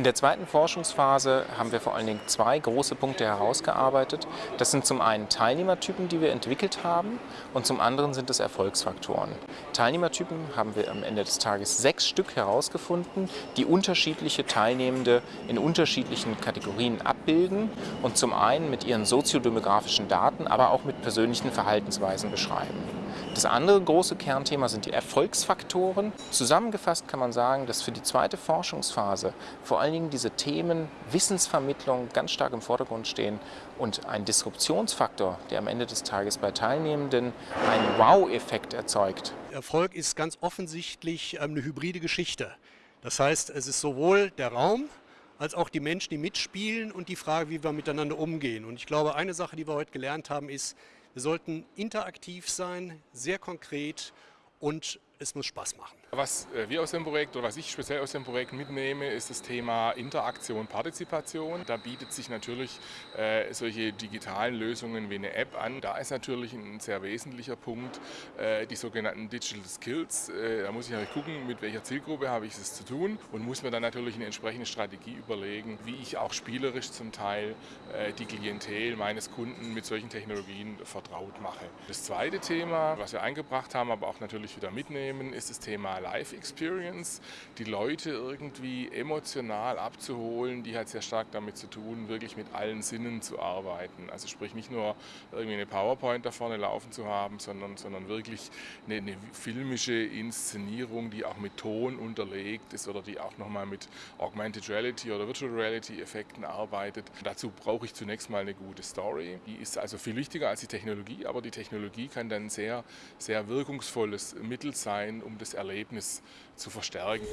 In der zweiten Forschungsphase haben wir vor allen Dingen zwei große Punkte herausgearbeitet. Das sind zum einen Teilnehmertypen, die wir entwickelt haben und zum anderen sind es Erfolgsfaktoren. Teilnehmertypen haben wir am Ende des Tages sechs Stück herausgefunden, die unterschiedliche Teilnehmende in unterschiedlichen Kategorien abbilden und zum einen mit ihren soziodemografischen Daten, aber auch mit persönlichen Verhaltensweisen beschreiben. Das andere große Kernthema sind die Erfolgsfaktoren. Zusammengefasst kann man sagen, dass für die zweite Forschungsphase vor allen Dingen diese Themen Wissensvermittlung ganz stark im Vordergrund stehen und ein Disruptionsfaktor, der am Ende des Tages bei Teilnehmenden einen Wow-Effekt erzeugt. Erfolg ist ganz offensichtlich ähm, eine hybride Geschichte. Das heißt, es ist sowohl der Raum, als auch die Menschen, die mitspielen und die Frage, wie wir miteinander umgehen. Und ich glaube, eine Sache, die wir heute gelernt haben, ist, wir sollten interaktiv sein, sehr konkret und es muss Spaß machen. Was äh, wir aus dem Projekt oder was ich speziell aus dem Projekt mitnehme, ist das Thema Interaktion, Partizipation. Da bietet sich natürlich äh, solche digitalen Lösungen wie eine App an. Da ist natürlich ein sehr wesentlicher Punkt äh, die sogenannten Digital Skills. Äh, da muss ich natürlich gucken, mit welcher Zielgruppe habe ich es zu tun und muss mir dann natürlich eine entsprechende Strategie überlegen, wie ich auch spielerisch zum Teil äh, die Klientel meines Kunden mit solchen Technologien vertraut mache. Das zweite Thema, was wir eingebracht haben, aber auch natürlich wieder mitnehmen, ist das Thema Life Experience, die Leute irgendwie emotional abzuholen, die hat sehr stark damit zu tun, wirklich mit allen Sinnen zu arbeiten. Also sprich nicht nur irgendwie eine PowerPoint da vorne laufen zu haben, sondern, sondern wirklich eine, eine filmische Inszenierung, die auch mit Ton unterlegt ist oder die auch nochmal mit Augmented Reality oder Virtual Reality Effekten arbeitet. Dazu brauche ich zunächst mal eine gute Story. Die ist also viel wichtiger als die Technologie, aber die Technologie kann dann sehr, sehr wirkungsvolles Mittel sein, um das Erlebnis zu verstärken.